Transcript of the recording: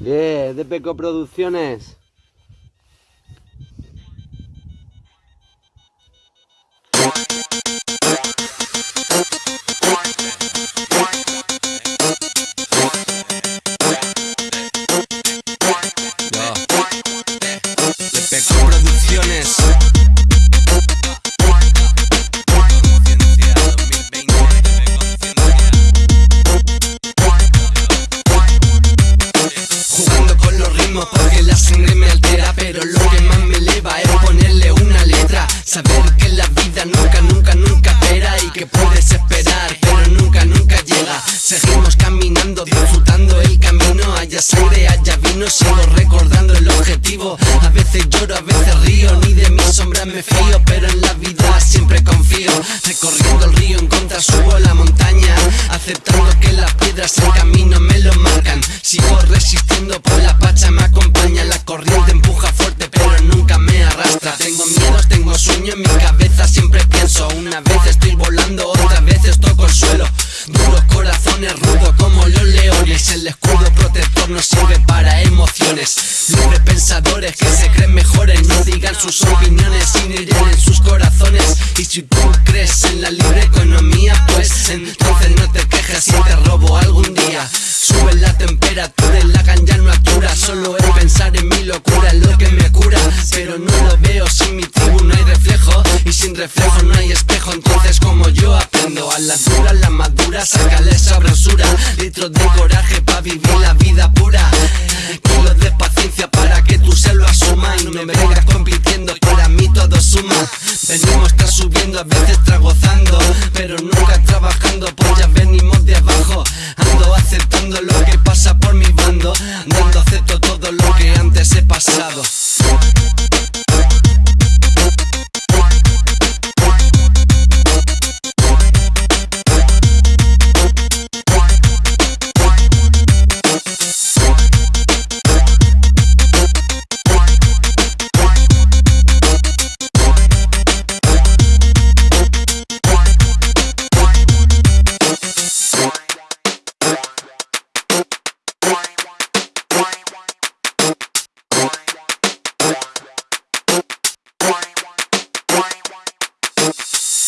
Yeah, de Peco Producciones. De Peco Producciones. Eleva es ponerle una letra. Saber que la vida nunca, nunca, nunca espera Y que puedes esperar, pero nunca, nunca llega. Seguimos caminando, disfrutando el camino. Haya sangre, haya vino, sigo recordando el objetivo. A veces lloro, a veces río, ni de mi sombra me fío Pero en la vida siempre confío. Recorriendo el río en contra subo la montaña Aceptando que las piedras en camino me lo marcan. Sigo resistiendo por la pacha me acompaña La corriente empuja fuerte pero nunca me arrastra. Tengo miedos, tengo sueño en mi cabeza siempre pienso. Una vez estoy volando, otra vez toco el suelo. Duros corazones, rudos como los leones. El escudo protector no sirve para emociones. Libres pensadores que se creen mejores No digan sus opiniones sin herir en sus corazones. Y si tú crees en la libre economía Pues entonces no te quejes si te robo algún día. Sube la temperatura y la ganja no altura Solo reflejo, no hay espejo. Entonces como yo aprendo a la dura, la madura Sácale esa brasura Litros de coraje pa' vivir la vida pura. Kilos de paciencia para que tú se lo asumas Y no me vengas compitiendo, para mí todo suma. Venimos, está subiendo, a veces tragozando Pero nunca trabajando, pues ya venimos de abajo. Ando aceptando lo que pasa por mi bando Dando acepto todo lo que antes he pasado.